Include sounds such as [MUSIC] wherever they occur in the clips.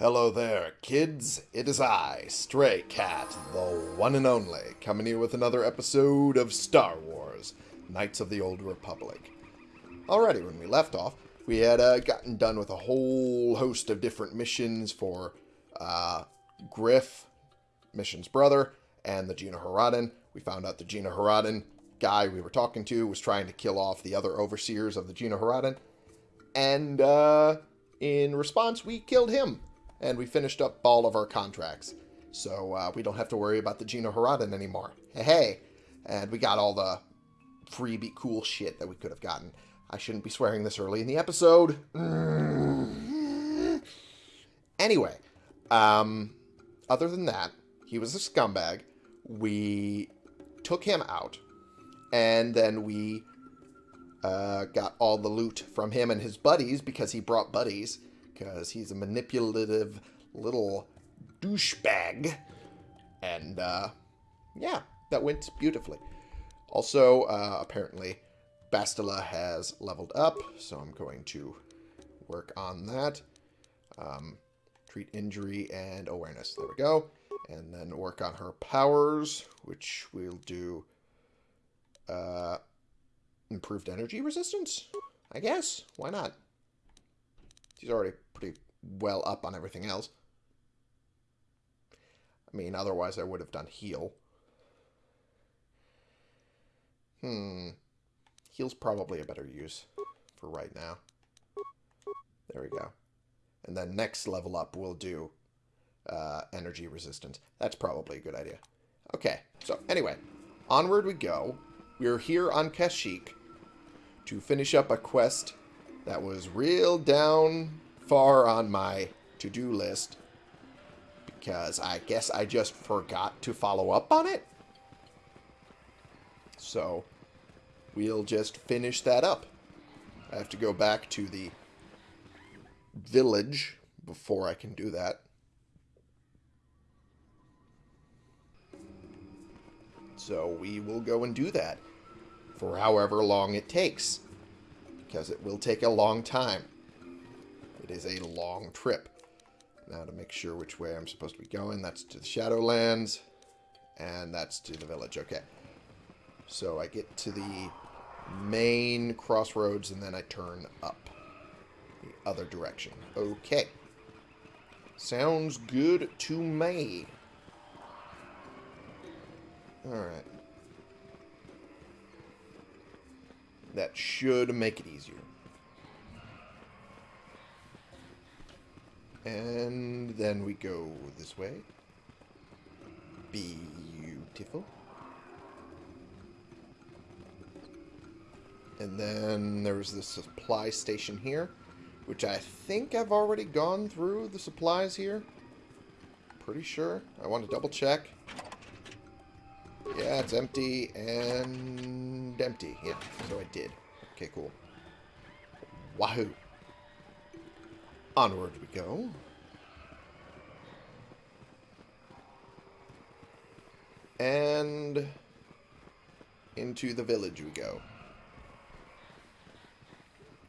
Hello there, kids. It is I, Stray Cat, the one and only, coming here with another episode of Star Wars Knights of the Old Republic. Alrighty, when we left off, we had uh, gotten done with a whole host of different missions for uh, Griff, Mission's brother, and the GenoHaradan. We found out the GenoHaradan guy we were talking to was trying to kill off the other overseers of the GenoHaradan. And uh, in response, we killed him. And we finished up all of our contracts. So uh, we don't have to worry about the GenoHaradan anymore. Hey, hey. And we got all the freebie cool shit that we could have gotten. I shouldn't be swearing this early in the episode. Anyway, um, other than that, he was a scumbag. We took him out, and then we uh, got all the loot from him and his buddies because he brought buddies because he's a manipulative little douchebag. And uh, yeah, that went beautifully. Also, uh, apparently, Bastila has leveled up, so I'm going to work on that. Um, treat injury and awareness. There we go. And then work on her powers, which we'll do uh, improved energy resistance, I guess. Why not? She's already well up on everything else. I mean, otherwise I would have done heal. Hmm. Heal's probably a better use for right now. There we go. And then next level up we'll do uh, energy resistance. That's probably a good idea. Okay, so anyway, onward we go. We're here on Kashyyyk to finish up a quest that was real down far on my to-do list because I guess I just forgot to follow up on it. So, we'll just finish that up. I have to go back to the village before I can do that. So we will go and do that for however long it takes. Because it will take a long time. It is a long trip. Now to make sure which way I'm supposed to be going, that's to the Shadowlands. And that's to the village. Okay. So I get to the main crossroads and then I turn up the other direction. Okay. Sounds good to me. Alright. That should make it easier. And then we go this way. Beautiful. And then there's the supply station here, which I think I've already gone through the supplies here. Pretty sure. I want to double check. Yeah, it's empty and empty. Yeah, so I did. Okay, cool. Wahoo. Onward we go. And into the village we go.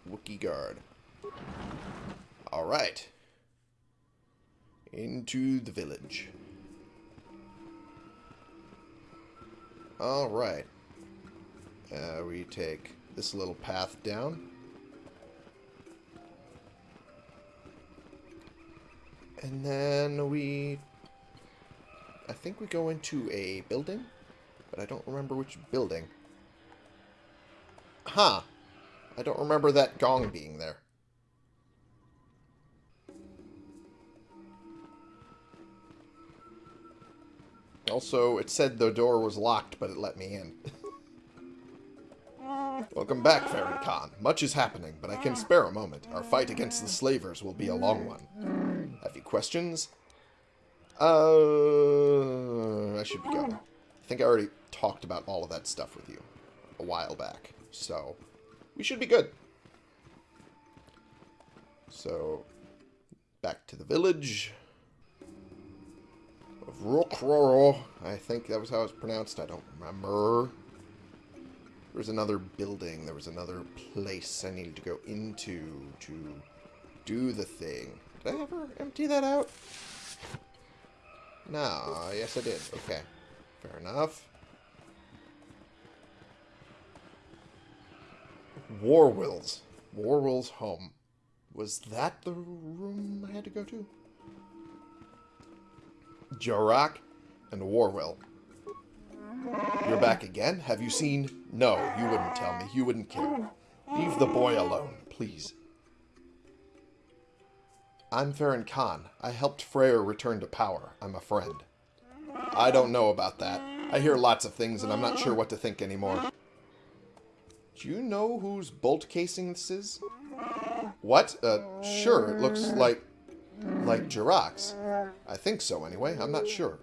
Wookie guard. Alright. Into the village. Alright. Uh, we take this little path down. And then we... I think we go into a building, but I don't remember which building. Huh. I don't remember that gong being there. Also, it said the door was locked, but it let me in. [LAUGHS] Welcome back, Farron Khan. Much is happening, but I can spare a moment. Our fight against the slavers will be a long one. Have you questions? Uh, I should be going. I think I already talked about all of that stuff with you a while back. So, we should be good. So, back to the village of Rwookrrorro. I think that was how it's pronounced. I don't remember. There was another building. There was another place I needed to go into to do the thing. Did I ever empty that out? No, yes I did. Okay. Fair enough. Woorwill's. Woorwill's home. Was that the room I had to go to? Jarrack and Woorwill. You're back again? Have you seen... No, you wouldn't tell me. You wouldn't care. Leave the boy alone, please. I'm Farron Khan. I helped Freyyr return to power. I'm a friend. I don't know about that. I hear lots of things, and I'm not sure what to think anymore. Do you know whose bolt casing this is? What? Uh, sure, it looks like... like Jarrack's. I think so, anyway. I'm not sure.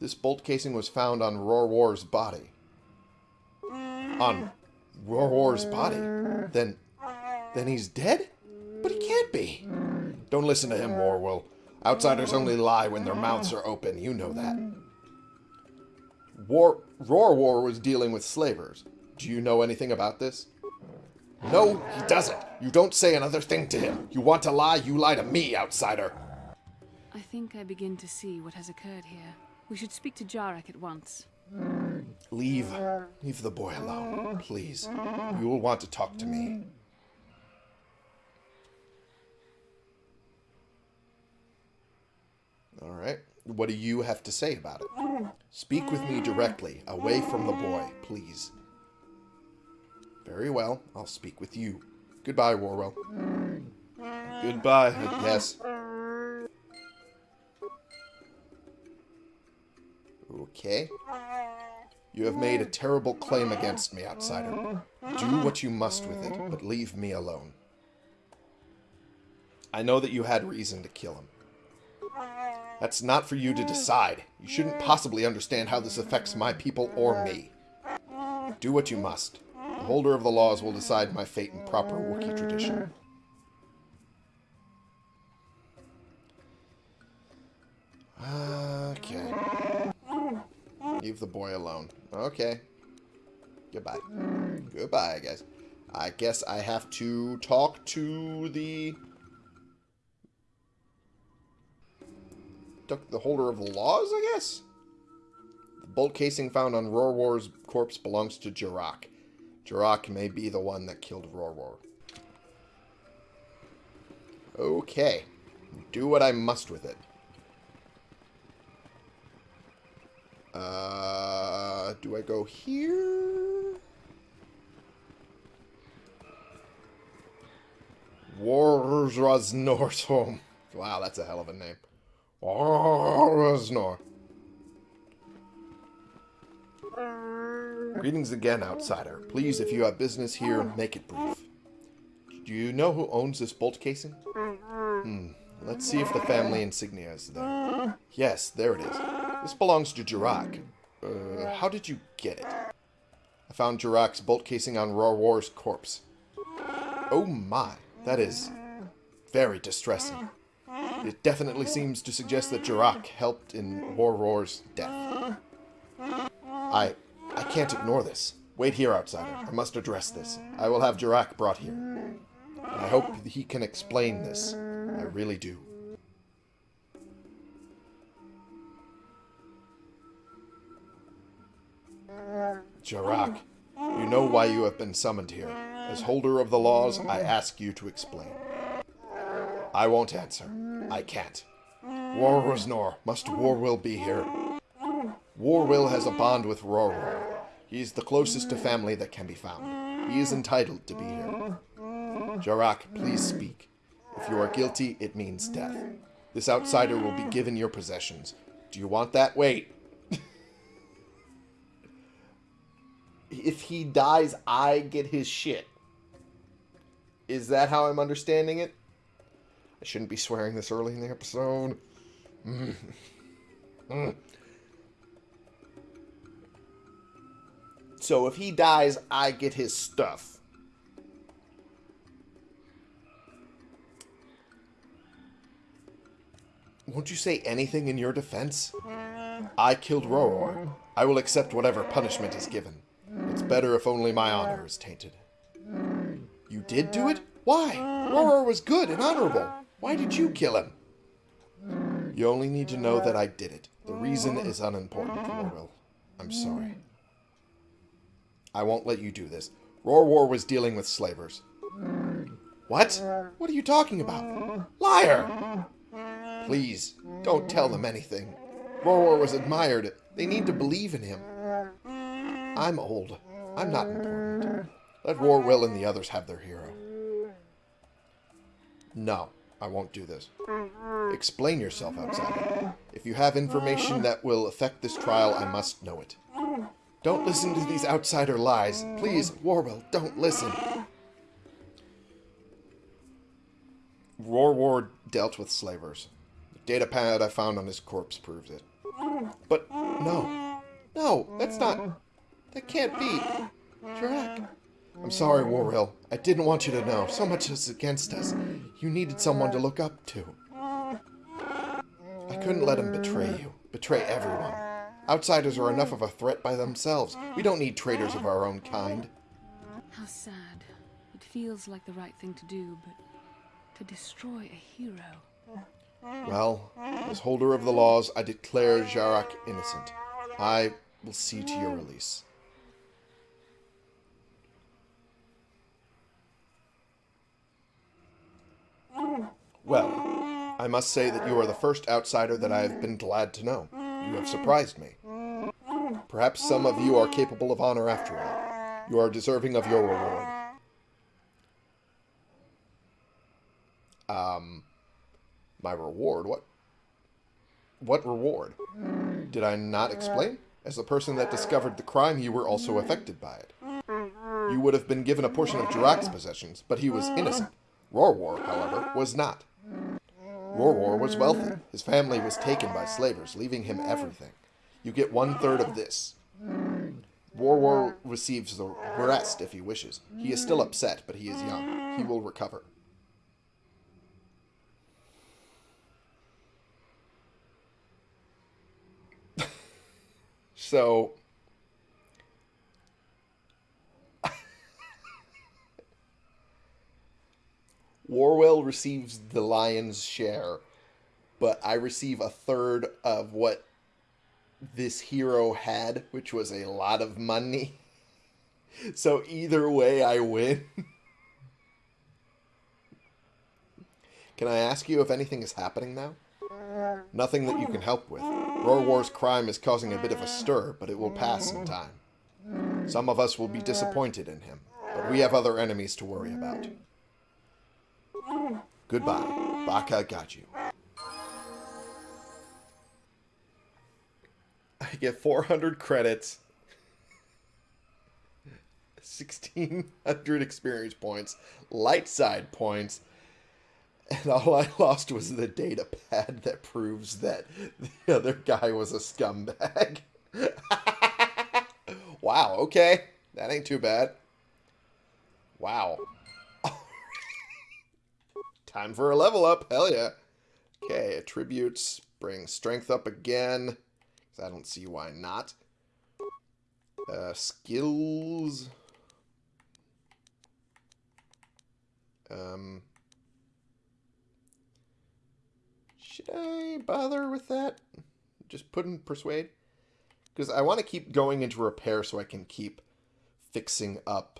This bolt casing was found on Rorworr's body. On Rorworr's body? Then... then he's dead? But he can't be. Don't listen to him, Woorwill. Outsiders only lie when their mouths are open. You know that. War Roar War was dealing with slavers. Do you know anything about this? No, he doesn't. You don't say another thing to him. You want to lie, you lie to me, outsider. I think I begin to see what has occurred here. We should speak to Jarrack at once. Leave. Leave the boy alone, please. You will want to talk to me. Alright. What do you have to say about it? Speak with me directly, away from the boy, please. Very well. I'll speak with you. Goodbye, Woorwill. Goodbye, I guess. Okay. You have made a terrible claim against me, outsider. Do what you must with it, but leave me alone. I know that you had reason to kill him. That's not for you to decide. You shouldn't possibly understand how this affects my people or me. Do what you must. The holder of the laws will decide my fate in proper Wookiee tradition. Okay. Leave the boy alone. Okay. Goodbye. Goodbye, I guess. I guess I have to talk to the... The holder of the laws, I guess? The bolt casing found on Rorworr's corpse belongs to Jarrack. Jarrack may be the one that killed Rorworr. Okay. Do what I must with it. Uh, do I go here? Warsnor's home. Wow, that's a hell of a name. Warsnor. Greetings again, outsider. Please, if you have business here, make it brief. Do you know who owns this bolt casing? Hmm. Let's see if the family insignia is there. Yes, there it is. This belongs to Jarrack. Uh, how did you get it? I found Jarrack's bolt casing on Rorworr's corpse. Oh my, that is very distressing. It definitely seems to suggest that Jarrack helped in Rorworr's death. I I can't ignore this. Wait here, outsider. I must address this. I will have Jarrack brought here. I hope he can explain this. I really do. Jarrack, you know why you have been summoned here. As holder of the laws, I ask you to explain. I won't answer. I can't. War Must Woorwill be here? Woorwill has a bond with Rorworr. He's the closest to family that can be found. He is entitled to be here. Jarrack, please speak. If you are guilty, it means death. This outsider will be given your possessions. Do you want that? Wait. [LAUGHS] if he dies, I get his shit. Is that how I'm understanding it? I shouldn't be swearing this early in the episode. Mm. Mm. So if he dies, I get his stuff. Won't you say anything in your defense? I killed Rorworr. I will accept whatever punishment is given. It's better if only my honor is tainted. You did do it? Why? Rorworr was good and honorable. Why did you kill him? You only need to know that I did it. The reason is unimportant, Rorwell. I'm sorry. I won't let you do this. Rorworr was dealing with slavers. What? What are you talking about? Liar! Please, don't tell them anything. Rorworr was admired. They need to believe in him. I'm old. I'm not important. Let Rorwell and the others have their hero. No, I won't do this. Explain yourself, outsider. If you have information that will affect this trial, I must know it. Don't listen to these outsider lies. Please, Woorwill, don't listen. Rorworr dealt with slavers. The data pad I found on his corpse proves it. But no. No, that's not... That can't be. Drac. I'm sorry, Warrell. I didn't want you to know. So much is against us. You needed someone to look up to. I couldn't let him betray you. Betray everyone. Outsiders are enough of a threat by themselves. We don't need traitors of our own kind. How sad. It feels like the right thing to do, but to destroy a hero. Well, as holder of the laws, I declare Jarrack innocent. I will see to your release. Well, I must say that you are the first outsider that I have been glad to know. You have surprised me. Perhaps some of you are capable of honor after all. You are deserving of your reward. Um, my reward? What? What reward? Did I not explain? As the person that discovered the crime, you were also affected by it. You would have been given a portion of Jarrack's possessions, but he was innocent. Rorworr, however, was not. Rorworr was wealthy. His family was taken by slavers, leaving him everything. You get one third of this. Rorwar receives the rest if he wishes. He is still upset, but he is young. He will recover. [LAUGHS] so Woorwill receives the lion's share, but I receive a third of what this hero had, which was a lot of money. [LAUGHS] So either way, I win. [LAUGHS] can I ask you if anything is happening now? Nothing that you can help with. Rorworr's crime is causing a bit of a stir, but it will pass in time. Some of us will be disappointed in him, but we have other enemies to worry about. Goodbye. Baka got you. I get 400 credits, 1600 experience points, light side points, and all I lost was the data pad that proves that the other guy was a scumbag. [LAUGHS] wow, okay. That ain't too bad. Wow. Time for a level up. Hell yeah. Okay, attributes. Bring strength up again. Because I don't see why not. Uh, skills. Um, should I bother with that? Just put in persuade? Because I want to keep going into repair so I can keep fixing up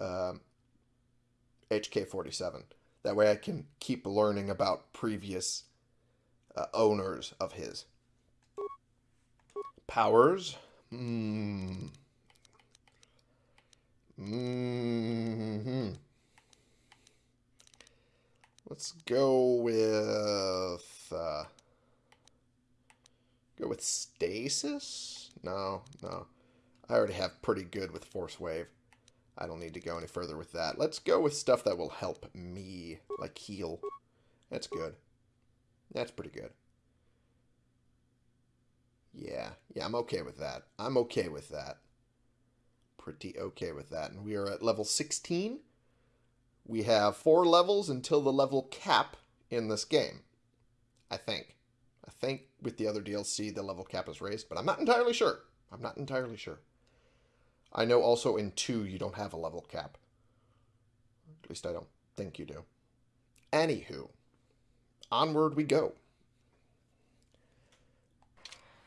um, HK47. That way I can keep learning about previous uh, owners of his. Powers. Hmm. Mm hmm Let's go with... Uh, go with stasis? No, no. I already have pretty good with force wave. I don't need to go any further with that. Let's go with stuff that will help me, like heal. That's good. That's pretty good. Yeah, yeah, I'm okay with that. I'm okay with that. Pretty okay with that. And we are at level 16. We have four levels until the level cap in this game. I think. I think with the other DLC, the level cap is raised, but I'm not entirely sure. I'm not entirely sure. I know also in 2 you don't have a level cap. At least I don't think you do. Anywho, onward we go.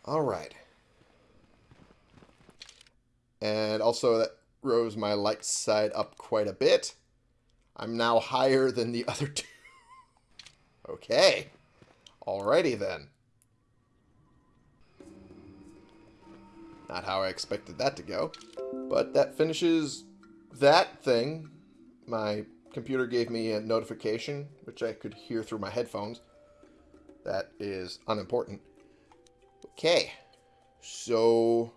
All right. And also that rose my light side up quite a bit. I'm now higher than the [LAUGHS] other two. okay. Alrighty then. Not how I expected that to go. But that finishes that thing. My computer gave me a notification, which I could hear through my headphones. That is unimportant. Okay. So,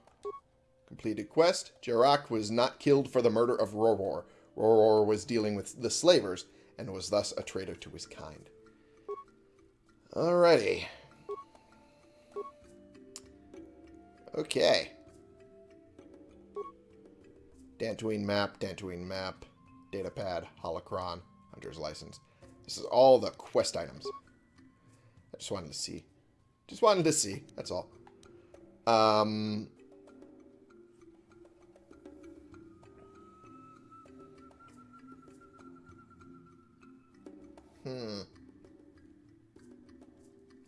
completed quest. Jarrack was not killed for the murder of Rorworr. Rorworr was dealing with the slavers, and was thus a traitor to his kind. Alrighty. Okay. Dantooine map, Dantooine map, datapad, holocron, hunter's license. This is all the quest items. I just wanted to see. Just wanted to see, that's all. Um... Hmm.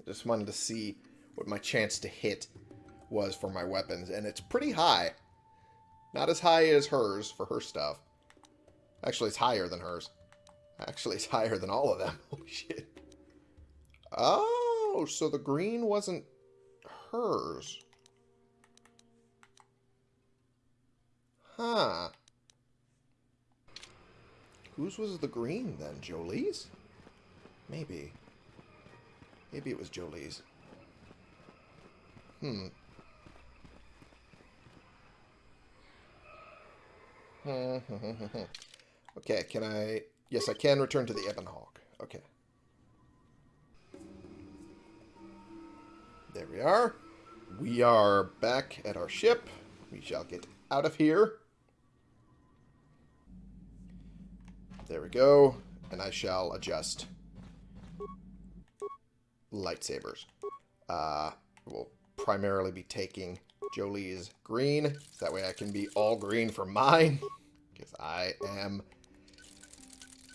Just wanted to see what my chance to hit was for my weapons, and it's pretty high. Not as high as hers for her stuff. Actually, it's higher than hers. Actually, it's [LAUGHS] higher than all of them. [LAUGHS] Holy shit. Oh, so the green wasn't hers. Huh. Whose was the green then? Jolee's? Maybe. Maybe it was Jolee's. Hmm. [LAUGHS] okay, can I... Yes, I can return to the Ebon Hawk. Okay. There we are. We are back at our ship. We shall get out of here. There we go. And I shall adjust lightsabers. Uh, we'll primarily be taking Jolee's green. That way I can be all green for mine. Because I am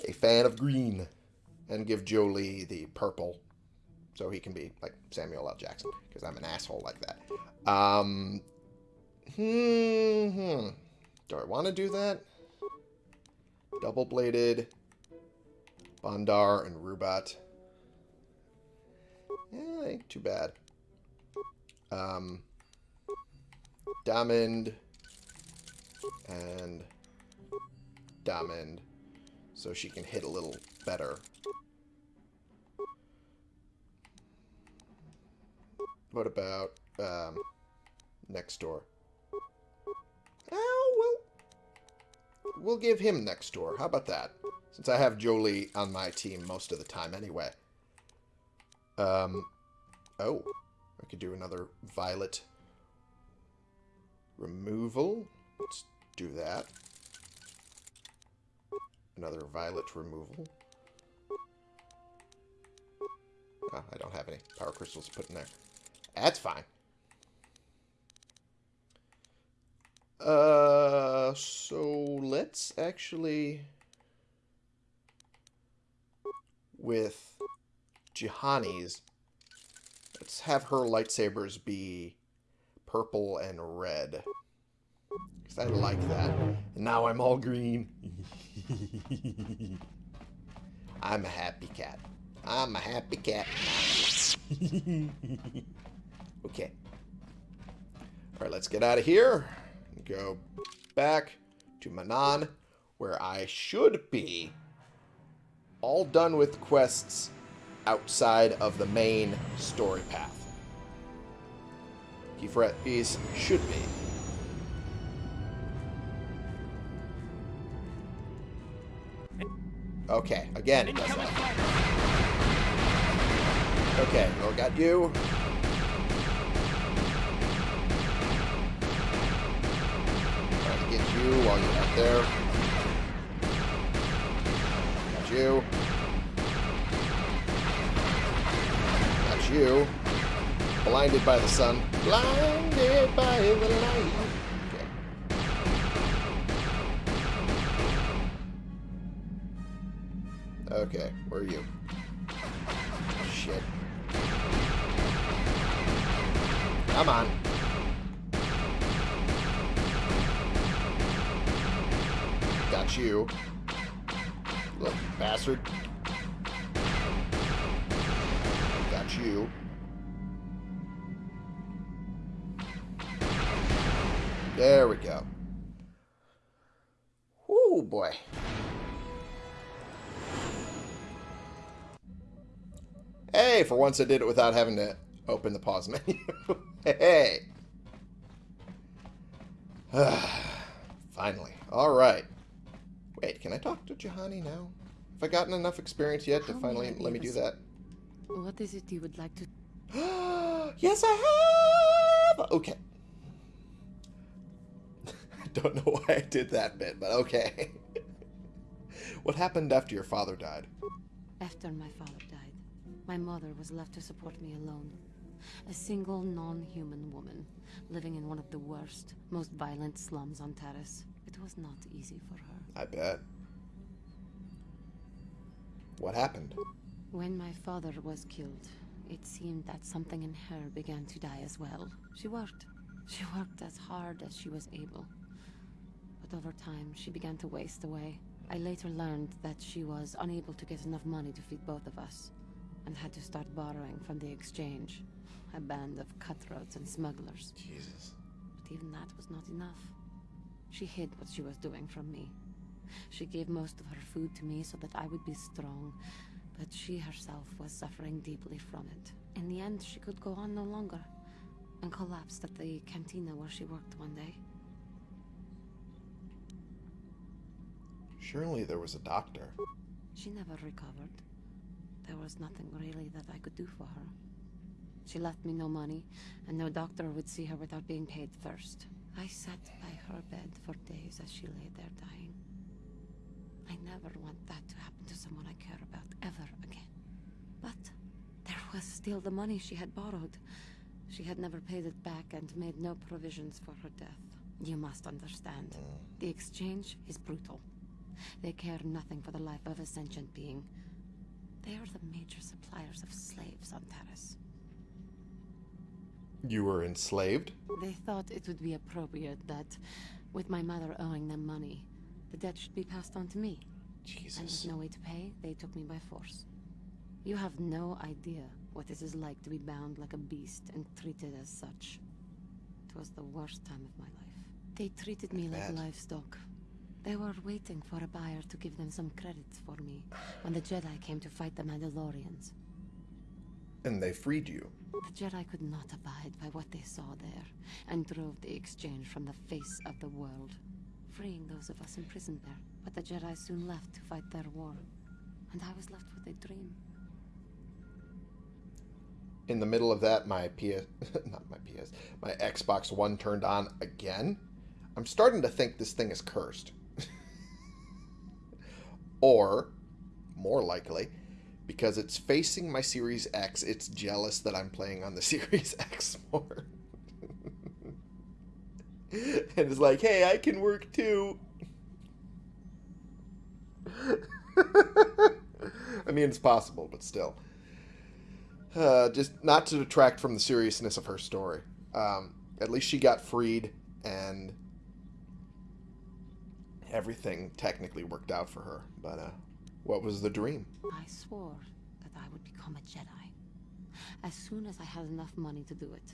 a fan of green. And give Jolee the purple. So he can be like Samuel L. Jackson. Because I'm an asshole like that. Um, hmm, hmm. Do I want to do that? Double-bladed. Bondar and Rubat. Ain't too bad. Um, Damind and Damind so she can hit a little better. What about um, Nextor? Oh, well, we'll give him Nextor. How about that? Since I have Jolee on my team most of the time anyway. Um, oh, I could do another violet removal. Let's do that. Another violet removal. Oh, I don't have any power crystals to put in there. That's fine. Uh, so let's actually... With Juhani's, let's have her lightsabers be purple and red. Because I like that. And now I'm all green. [LAUGHS] I'm a happy cat. I'm a happy cat. [LAUGHS] okay. Alright, let's get out of here. Go back to Manaan, where I should be all done with quests outside of the main story path. Piece should be. Okay, again it does that. Okay, well, got you. Trying to get you while you're out there. Got you. Got you. Blinded by the sun. Blinded by the light. Okay. Okay, where are you? Once I did it without having to open the pause menu. [LAUGHS] hey. [SIGHS] Finally. Alright. Wait, can I talk to Juhani now? Have I gotten enough experience yet to How finally let me do that? What is it you would like to... [GASPS] yes, I have! Okay. I [LAUGHS] don't know why I did that bit, but okay. [LAUGHS] what happened after your father died? After my father died, my mother was left to support me alone. A single non-human woman, living in one of the worst, most violent slums on Taris. It was not easy for her. I bet. What happened? When my father was killed, it seemed that something in her began to die as well. She worked. She worked as hard as she was able. But over time, she began to waste away. I later learned that she was unable to get enough money to feed both of us, and had to start borrowing from the exchange. A band of cutthroats and smugglers. Jesus. But even that was not enough. She hid what she was doing from me. She gave most of her food to me so that I would be strong, but she herself was suffering deeply from it. In the end, she could go on no longer, and collapsed at the cantina where she worked one day. Surely there was a doctor. She never recovered. There was nothing really that I could do for her. She left me no money, and no doctor would see her without being paid first. I sat by her bed for days as she lay there dying. I never want that to happen to someone I care about ever again. But there was still the money she had borrowed. She had never paid it back and made no provisions for her death. You must understand. Mm. The exchange is brutal. They care nothing for the life of a sentient being. They are the major suppliers of slaves on Taris. You were enslaved? They thought it would be appropriate that, with my mother owing them money, the debt should be passed on to me. And with Jesus. no way to pay, they took me by force. You have no idea what it is like to be bound like a beast and treated as such. It was the worst time of my life. They treated me like livestock. They were waiting for a buyer to give them some credits for me when the Jedi came to fight the Mandalorians. And they freed you. The Jedi could not abide by what they saw there, and drove the exchange from the face of the world, freeing those of us imprisoned there. But the Jedi soon left to fight their war, and I was left with a dream. In the middle of that, my PS... [LAUGHS] Not my PS. My Xbox One turned on again. I'm starting to think this thing is cursed. Or, more likely, because it's facing my Series X, it's jealous that I'm playing on the [LAUGHS] Series X more. [LAUGHS] and it's like, hey, I can work too. [LAUGHS] I mean, it's possible, but still. Uh, just not to detract from the seriousness of her story. Um, at least she got freed, and everything technically worked out for her. But uh, what was the dream? I swore that I would become a Jedi. As soon as I had enough money to do it,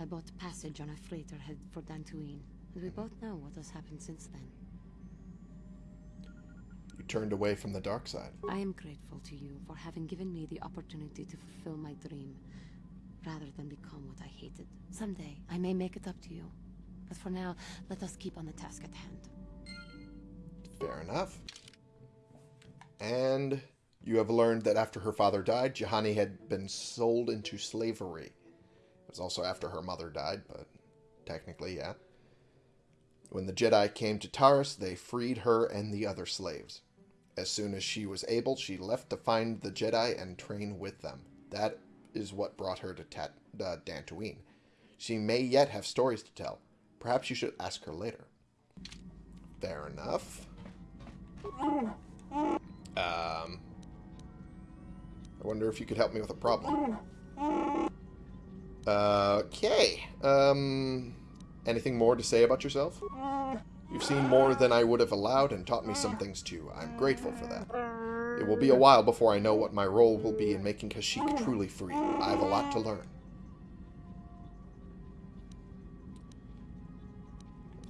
I bought passage on a freighter headed for Dantooine, and we both know what has happened since then. You turned away from the dark side. I am grateful to you for having given me the opportunity to fulfill my dream, rather than become what I hated. Someday, I may make it up to you. But for now, let us keep on the task at hand. Fair enough. And you have learned that after her father died, Juhani had been sold into slavery. It was also after her mother died, but technically, yeah. When the Jedi came to Taris, they freed her and the other slaves. As soon as she was able, she left to find the Jedi and train with them. That is what brought her to Tat- uh, Dantooine. She may yet have stories to tell. Perhaps you should ask her later. Fair enough. Um, I wonder if you could help me with a problem. Okay. Um, anything more to say about yourself? You've seen more than I would have allowed and taught me some things too. I'm grateful for that. It will be a while before I know what my role will be in making Kashyyyk truly free. I have a lot to learn.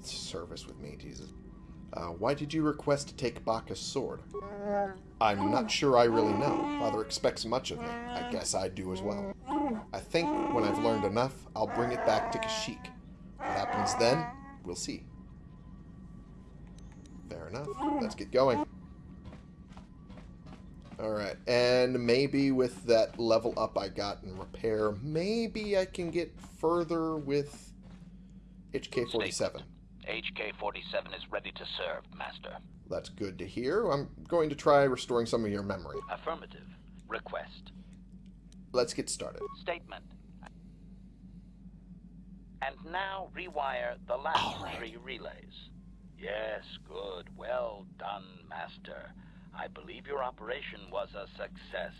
Service with me, Jesus. Uh, why did you request to take Bacca's sword? I'm not sure I really know. Father expects much of me. I guess I do as well. I think when I've learned enough, I'll bring it back to Kashyyyk. What happens then, we'll see. Fair enough. Let's get going. Alright, and maybe with that level up I got in repair, maybe I can get further with HK-47. HK-47 is ready to serve, Master. That's good to hear. I'm going to try restoring some of your memory. Affirmative. Request. Let's get started. Statement. And now rewire the last right. three relays. Yes, good. Well done, Master. I believe your operation was a success.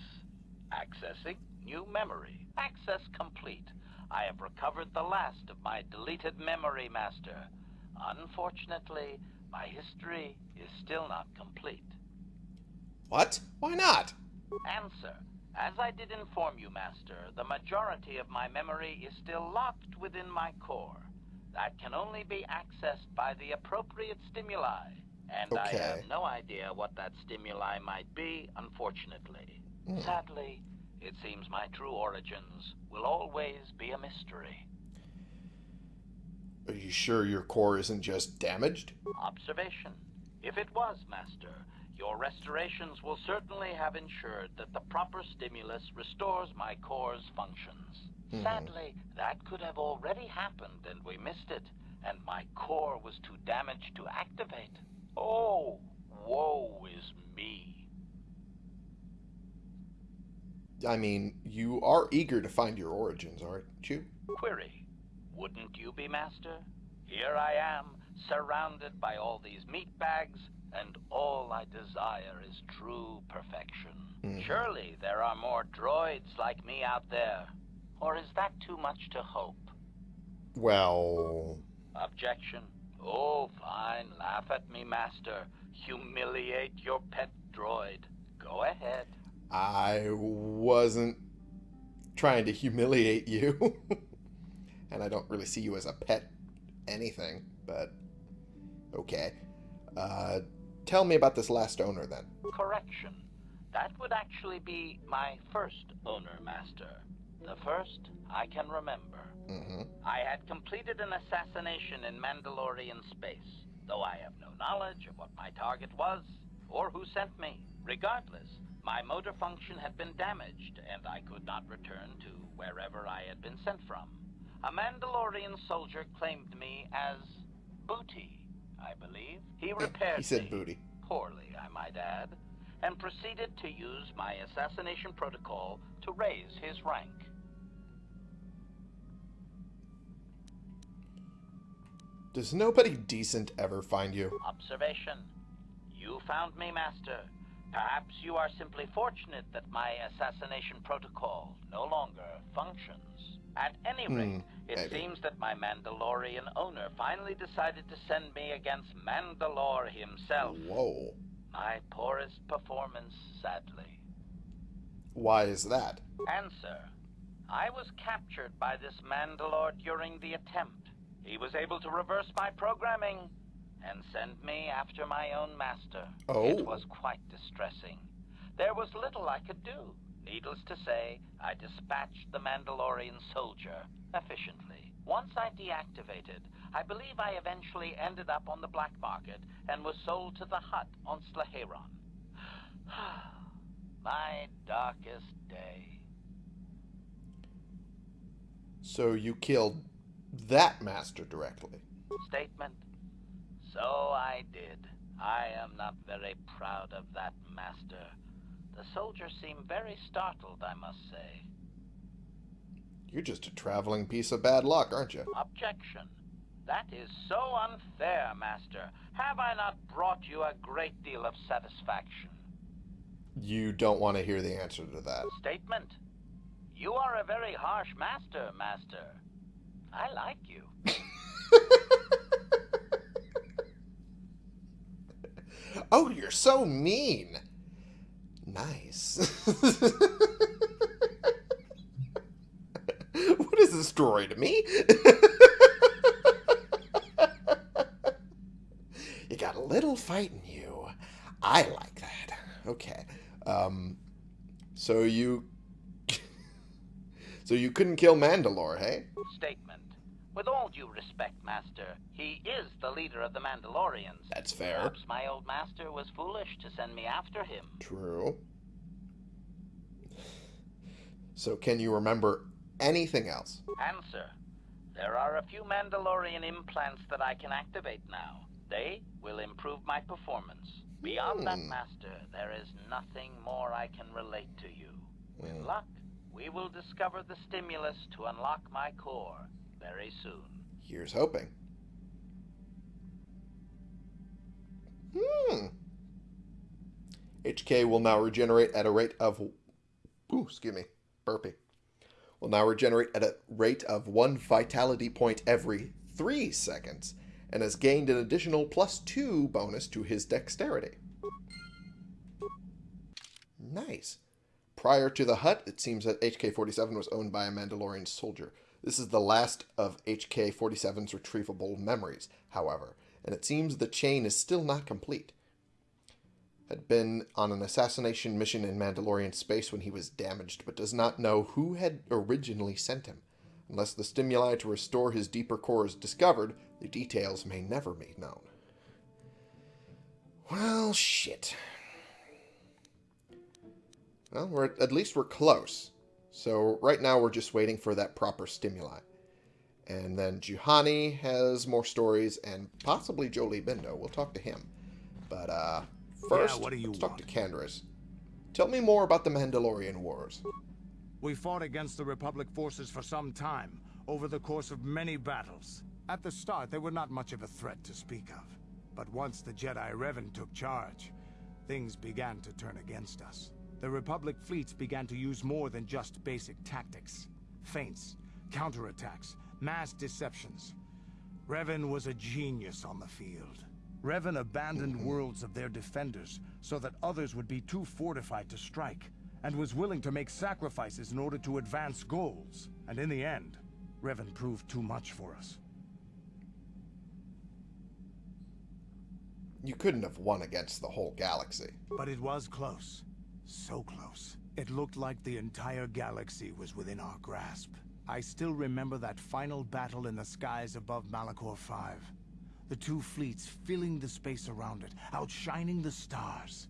Accessing new memory. Access complete. I have recovered the last of my deleted memory, Master. Unfortunately, my history is still not complete. What? Why not? Answer. As I did inform you, Master, the majority of my memory is still locked within my core. That can only be accessed by the appropriate stimuli. And I have no idea what that stimuli might be, unfortunately. Hmm. Sadly, it seems my true origins will always be a mystery. Are you sure your core isn't just damaged? Observation. If it was, Master, your restorations will certainly have ensured that the proper stimulus restores my core's functions. Mhm. Sadly, that could have already happened and we missed it, and my core was too damaged to activate. Oh, woe is me. I mean, you are eager to find your origins, aren't you? Query. Wouldn't you be, Master? Here I am, surrounded by all these meat bags, and all I desire is true perfection. Mhm. Surely there are more droids like me out there. Or is that too much to hope? Well, Objection. Oh, fine. Laugh at me, Master. Humiliate your pet droid. Go ahead. I wasn't trying to humiliate you. [LAUGHS] and I don't really see you as a pet anything, but okay. Uh, tell me about this last owner then. Correction. That would actually be my first owner, Master. The first I can remember. hmm I had completed an assassination in Mandalorian space, though I have no knowledge of what my target was or who sent me. Regardless, my motor function had been damaged, and I could not return to wherever I had been sent from. A Mandalorian soldier claimed me as booty, I believe. He repaired He said booty. poorly, I might add, and proceeded to use my assassination protocol to raise his rank. Does nobody decent ever find you? Observation. You found me, Master. Perhaps you are simply fortunate that my assassination protocol no longer functions. At any Hmm, rate, it maybe. seems that my Mandalorian owner finally decided to send me against Mandalore himself. Whoa. My poorest performance, sadly. Why is that? Answer. I was captured by this Mandalore during the attempt. He was able to reverse my programming and send me after my own master. Oh. It was quite distressing. There was little I could do. Needless to say, I dispatched the Mandalorian soldier efficiently. Once I deactivated, I believe I eventually ended up on the black market and was sold to the Hutt on Sleheyron. [SIGHS] my darkest day. So you killed that master directly. Statement. So I did. I am not very proud of that, Master. The soldier seemed very startled, I must say. You're just a traveling piece of bad luck, aren't you? Objection. That is so unfair, Master. Have I not brought you a great deal of satisfaction? You don't want to hear the answer to that. Statement. You are a very harsh master, Master. I like you. [LAUGHS] oh, you're so mean. Nice. [LAUGHS] what is this story to me? [LAUGHS] you got a little fight in you. I like that. Okay. Um, so you... [LAUGHS] so you couldn't kill Mandalore, hey? Statement. With all due respect, Master, he is the leader of the Mandalorians. That's fair. Perhaps my old master was foolish to send me after him. True. So can you remember anything else? Answer. There are a few Mandalorian implants that I can activate now. They will improve my performance. Beyond that, Hmm. Master, there is nothing more I can relate to you. With Hmm. luck, we will discover the stimulus to unlock my core very soon. Here's hoping. Hmm. HK will now regenerate at a rate of. Ooh, excuse me. Burpee. Will now regenerate at a rate of one vitality point every three seconds and has gained an additional plus two bonus to his dexterity. Nice. Prior to the Hutt, it seems that HK-47 was owned by a Mandalorian soldier. This is the last of HK-47's retrievable memories, however, and it seems the chain is still not complete. Had been on an assassination mission in Mandalorian space when he was damaged, but does not know who had originally sent him. Unless the stimuli to restore his deeper core is discovered, the details may never be known. Well, shit. Well, we're at least we're close. So right now we're just waiting for that proper stimuli. And then Juhani has more stories and possibly Jolee Bindo. We'll talk to him. But uh first, what do you let's talk to Canderous. Tell me more about the Mandalorian Wars. We fought against the Republic forces for some time, over the course of many battles. At the start, they were not much of a threat to speak of. But once the Jedi Revan took charge, things began to turn against us. The Republic fleets began to use more than just basic tactics. Feints, counterattacks, mass deceptions. Revan was a genius on the field. Revan abandoned worlds of their defenders so that others would be too fortified to strike, and was willing to make sacrifices in order to advance goals. And in the end, Revan proved too much for us. You couldn't have won against the whole galaxy. But it was close. So close. It looked like the entire galaxy was within our grasp. I still remember that final battle in the skies above Malachor 5. The two fleets filling the space around it, outshining the stars.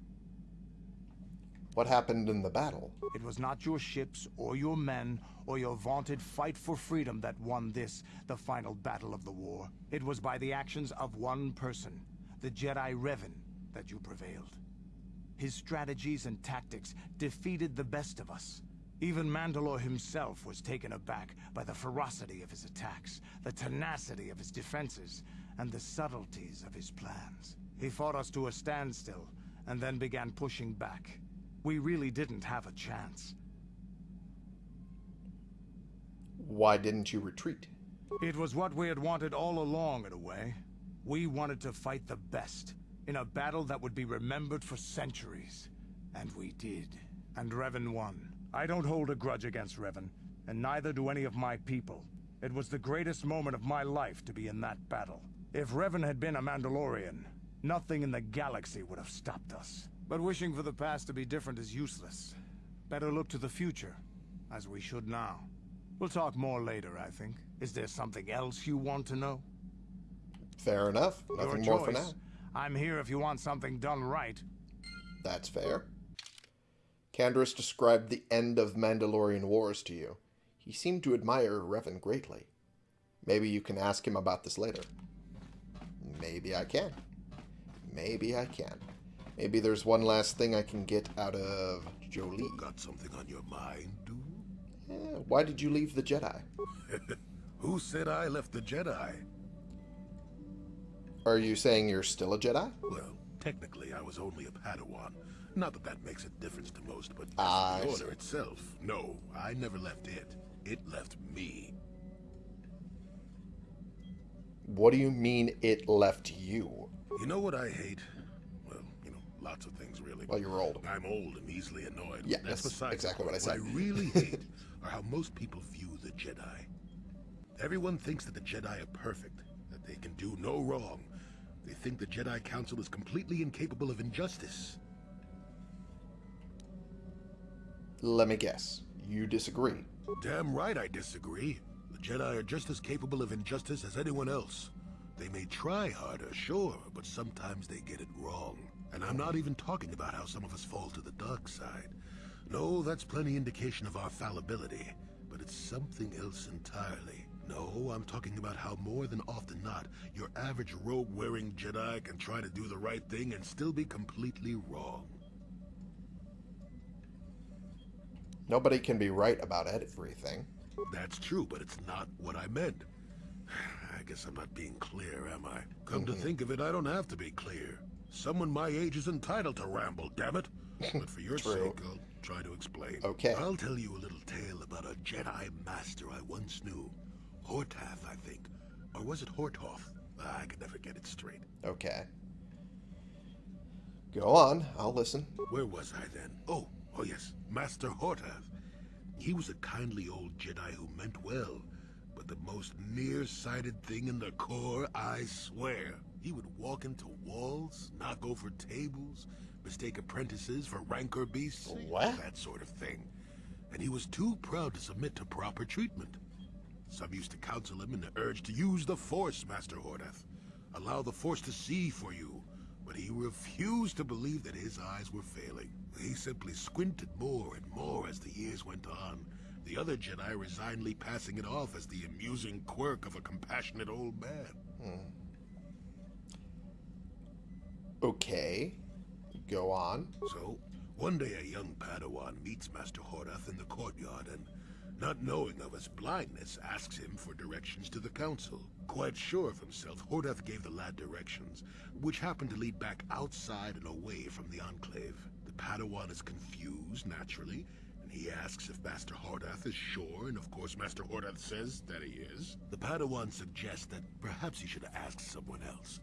What happened in the battle? It was not your ships or your men or your vaunted fight for freedom that won this, the final battle of the war. It was by the actions of one person, the Jedi Revan, that you prevailed. His strategies and tactics defeated the best of us. Even Mandalore himself was taken aback by the ferocity of his attacks, the tenacity of his defenses, and the subtleties of his plans. He fought us to a standstill, and then began pushing back. We really didn't have a chance. Why didn't you retreat? It was what we had wanted all along, in a way. We wanted to fight the best, in a battle that would be remembered for centuries. And we did. And Revan won. I don't hold a grudge against Revan, and neither do any of my people. It was the greatest moment of my life to be in that battle. If Revan had been a Mandalorian, nothing in the galaxy would have stopped us. But wishing for the past to be different is useless. Better look to the future, as we should now. We'll talk more later, I think. Is there something else you want to know? Fair enough. Nothing Your more for now. I'm here if you want something done right. That's fair. Canderous described the end of Mandalorian Wars to you. He seemed to admire Revan greatly. Maybe you can ask him about this later. Maybe I can. Maybe I can. Maybe there's one last thing I can get out of Jolee. Got something on your mind, dude? Eh, why did you leave the Jedi? [LAUGHS] Who said I left the Jedi? Are you saying you're still a Jedi? Well, technically I was only a Padawan, Not that that makes a difference to most, but Ah, I the order itself, no, I never left it. It left me. What do you mean it left you? You know what I hate? Well, you know, lots of things really. Well, you're old. I'm old and easily annoyed. Yeah, that's, that's exactly what I said. What I really [LAUGHS] hate are how most people view the Jedi. Everyone thinks that the Jedi are perfect, that they can do no wrong. They think the Jedi Council is completely incapable of injustice. Let me guess. You disagree. Damn right I disagree. The Jedi are just as capable of injustice as anyone else. They may try harder, sure, but sometimes they get it wrong. And I'm not even talking about how some of us fall to the dark side. No, that's plenty indication of our fallibility, but it's something else entirely. No, I'm talking about how more than often not, your average robe-wearing Jedi can try to do the right thing and still be completely wrong. Nobody can be right about everything. That's true, but it's not what I meant. [SIGHS] I guess I'm not being clear, am I? Come to mm-hmm. think of it, I don't have to be clear. Someone my age is entitled to ramble, damn it. [LAUGHS] But for your sake, I'll try to explain. Okay. I'll tell you a little tale about a Jedi master I once knew. Hortath, I think. Or was it Hortoth? Ah, I could never get it straight. Okay. Go on. I'll listen. Where was I then? Oh, oh yes, Master Hortath. He was a kindly old Jedi who meant well, but the most nearsighted thing in the Corps, I swear. He would walk into walls, knock over tables, mistake apprentices for rancor beasts, What? that sort of thing. And he was too proud to submit to proper treatment. Some used to counsel him in the urge to use the Force, Master Hordath. Allow the Force to see for you. But he refused to believe that his eyes were failing. He simply squinted more and more as the years went on. The other Jedi resignedly passing it off as the amusing quirk of a compassionate old man. Hmm. Okay. Go on. So, one day a young Padawan meets Master Hordath in the courtyard and, not knowing of his blindness, asks him for directions to the council. Quite sure of himself, Hordath gave the lad directions, which happened to lead back outside and away from the Enclave. The Padawan is confused, naturally, and he asks if Master Hordath is sure, and of course Master Hordath says that he is. The Padawan suggests that perhaps he should ask someone else.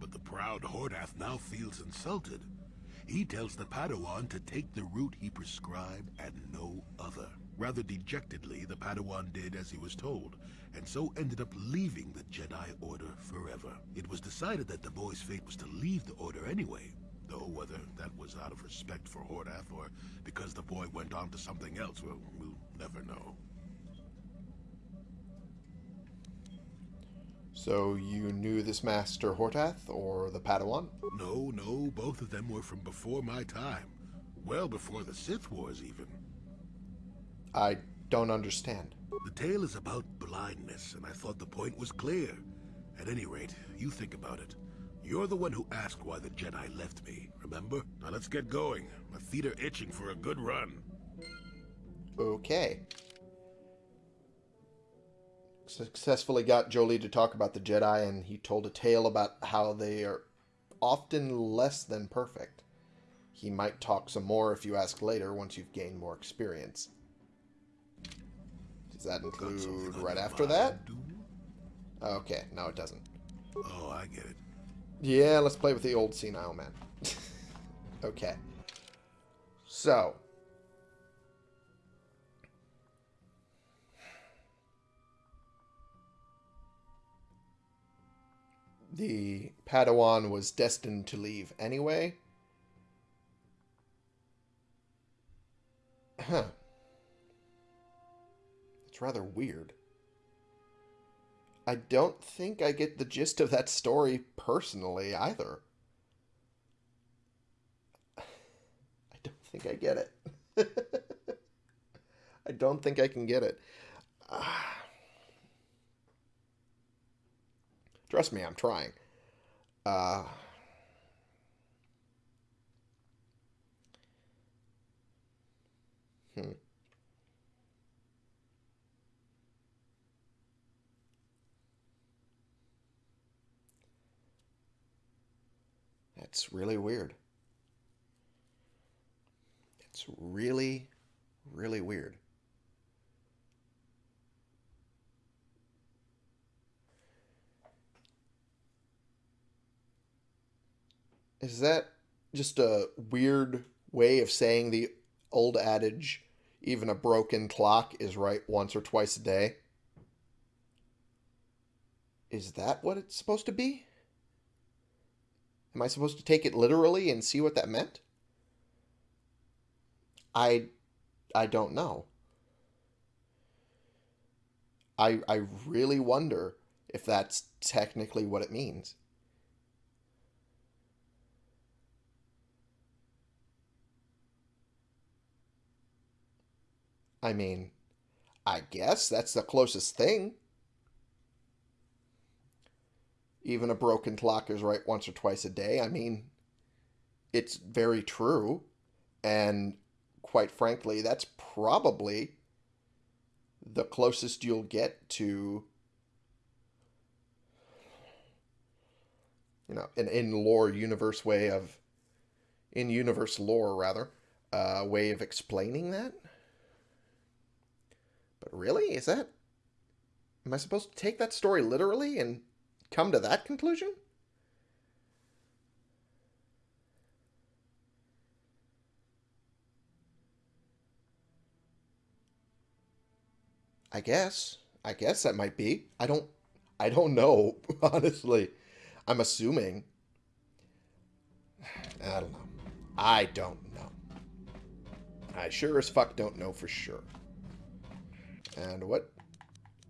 But the proud Hordath now feels insulted. He tells the Padawan to take the route he prescribed and no other. Rather dejectedly, the Padawan did as he was told, and so ended up leaving the Jedi Order forever. It was decided that the boy's fate was to leave the Order anyway, though whether that was out of respect for Hordath or because the boy went on to something else, well, we'll never know. So you knew this Master Hortath or the Padawan? No, no, both of them were from before my time. Well before the Sith Wars, even. I don't understand. The tale is about blindness, and I thought the point was clear. At any rate, you think about it. You're the one who asked why the Jedi left me, remember? Now let's get going. My feet are itching for a good run. Okay. Successfully got Jolee to talk about the Jedi, and he told a tale about how they are often less than perfect. He might talk some more if you ask later once you've gained more experience. Does that include right after that? Okay, no, it doesn't. Oh, I get it. Yeah, let's play with the old senile man. [LAUGHS] okay. So. The Padawan was destined to leave anyway. Huh. It's rather weird. I don't think I get the gist of that story personally either. [SIGHS] I don't think I get it. [LAUGHS] I don't think I can get it. Ah. [SIGHS] Trust me, I'm trying. Uh, hmm. That's really weird. It's really, really weird. Is that just a weird way of saying the old adage, even a broken clock is right once or twice a day? Is that what it's supposed to be? Am I supposed to take it literally and see what that meant? I I don't know. I I really wonder if that's technically what it means. I mean, I guess that's the closest thing. Even a broken clock is right once or twice a day. I mean, it's very true. And quite frankly, that's probably the closest you'll get to, you know, an in lore universe way of, in universe lore rather, uh, way of explaining that. But really, is that? Am I supposed to take that story literally and come to that conclusion? I guess. I guess that might be. I don't I don't know, [LAUGHS] honestly. I'm assuming. I don't know. I don't know. I sure as fuck don't know for sure. And what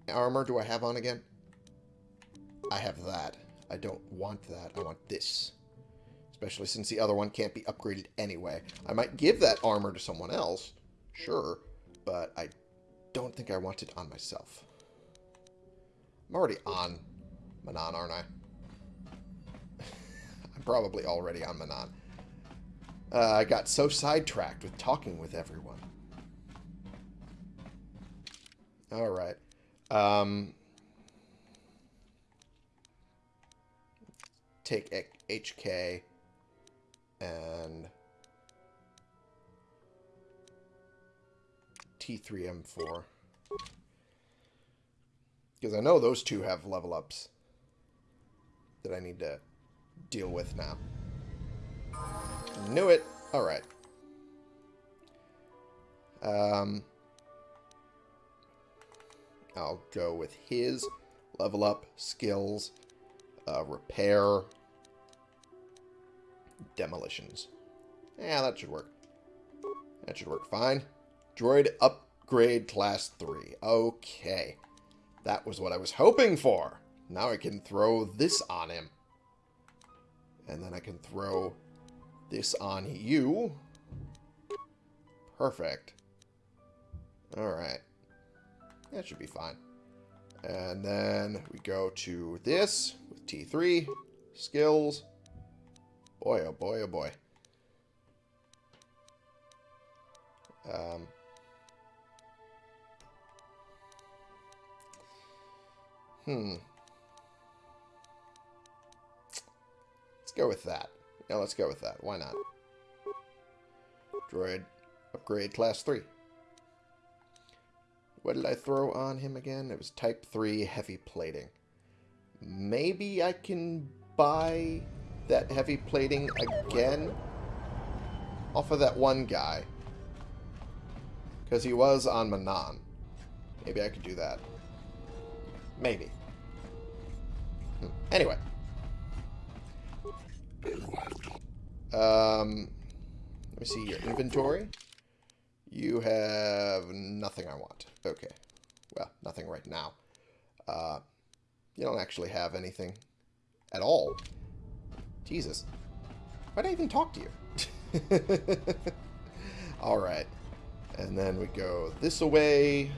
armor do I have on again? I have that. I don't want that. I want this. Especially since the other one can't be upgraded anyway. I might give that armor to someone else. Sure. But I don't think I want it on myself. I'm already on Manaan, aren't I? [LAUGHS] I'm probably already on Manaan. Uh, I got so sidetracked with talking with everyone. Alright. Um, take HK and T3M4. Because I know those two have level ups that I need to deal with now. Knew it. Alright. Um, I'll go with his level up, skills, uh, repair, demolitions. Yeah, that should work. That should work fine. Droid upgrade class 3. Okay. That was what I was hoping for. Now I can throw this on him. And then I can throw this on you. Perfect. Alright. That should be fine. And then we go to this with T3. Skills. Boy, oh boy, oh boy. Um, Hmm. Let's go with that. Yeah, let's go with that. Why not? Droid upgrade class 3. What did I throw on him again? It was type 3 heavy plating. Maybe I can buy that heavy plating again off of that one guy. Because he was on Manaan. Maybe I could do that. Maybe. Anyway. Um, let me see your inventory. You have nothing I want. Okay. Well, nothing right now. Uh, you don't actually have anything at all. Jesus. Why did I even talk to you? [LAUGHS] Alright. And then we go this away.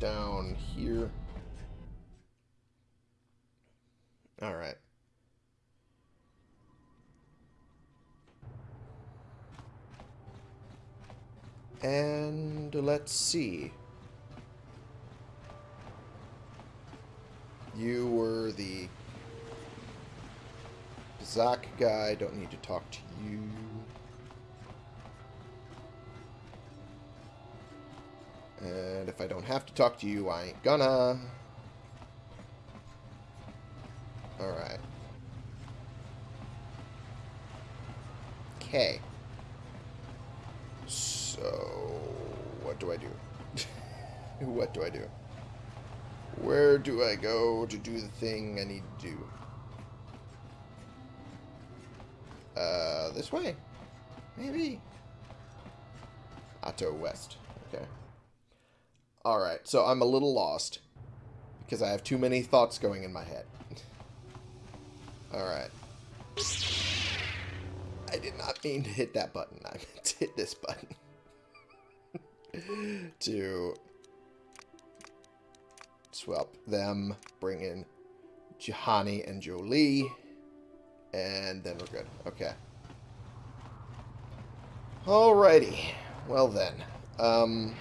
Down here. Alright. And let's see. You were the Zach guy. Don't need to talk to you. And if I don't have to talk to you, I ain't gonna. Alright. Okay. So, what do I do? [LAUGHS] what do I do? Where do I go to do the thing I need to do? Uh, this way? Maybe? Ahto West. Okay. Alright, so I'm a little lost. Because I have too many thoughts going in my head. [LAUGHS] Alright. I did not mean to hit that button. I meant to hit this button. [LAUGHS] to swap them, bring in Juhani and Jolee, and then we're good. Okay. Alrighty. Well then. Um,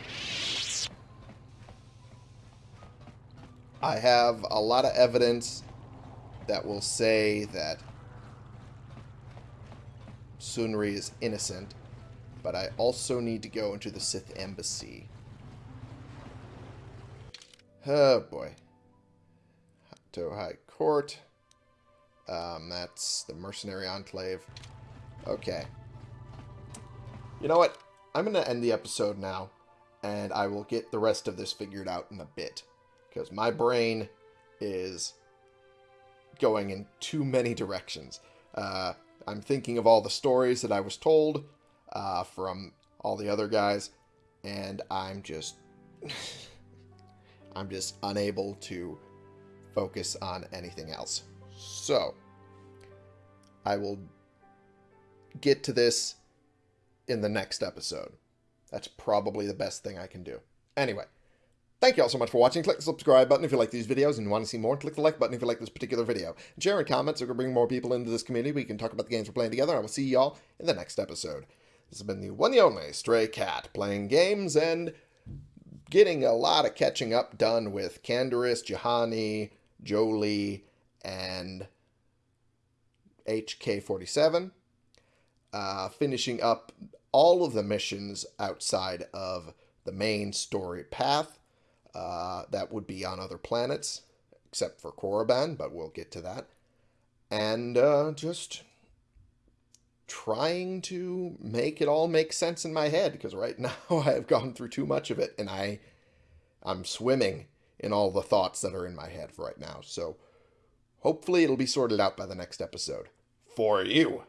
I have a lot of evidence that will say that Sunry is innocent, but I also need to go into the Sith Embassy. Oh boy. To High Court. Um, that's the Mercenary Enclave. Okay. You know what? I'm going to end the episode now, and I will get the rest of this figured out in a bit. Because my brain is going in too many directions. Uh, I'm thinking of all the stories that I was told uh, from all the other guys, and I'm just... [LAUGHS] I'm just unable to focus on anything else. So, I will get to this in the next episode. That's probably the best thing I can do. Anyway, thank you all so much for watching. Click the subscribe button if you like these videos and want to see more. Click the like button if you like this particular video. And share and comment so we can bring more people into this community. We can talk about the games we're playing together. I will see you all in the next episode. This has been the one and only Stray Cat, playing games and getting a lot of catching up done with Canderous, Juhani, Jolee, and HK47. Uh, finishing up all of the missions outside of the main story path. Uh, that would be on other planets, except for Korriban, but we'll get to that. And uh, just trying to make it all make sense in my head because right [LAUGHS] now I've gone through too much of it and I I'm swimming in all the thoughts that are in my head right now. So hopefully it'll be sorted out by the next episode for you.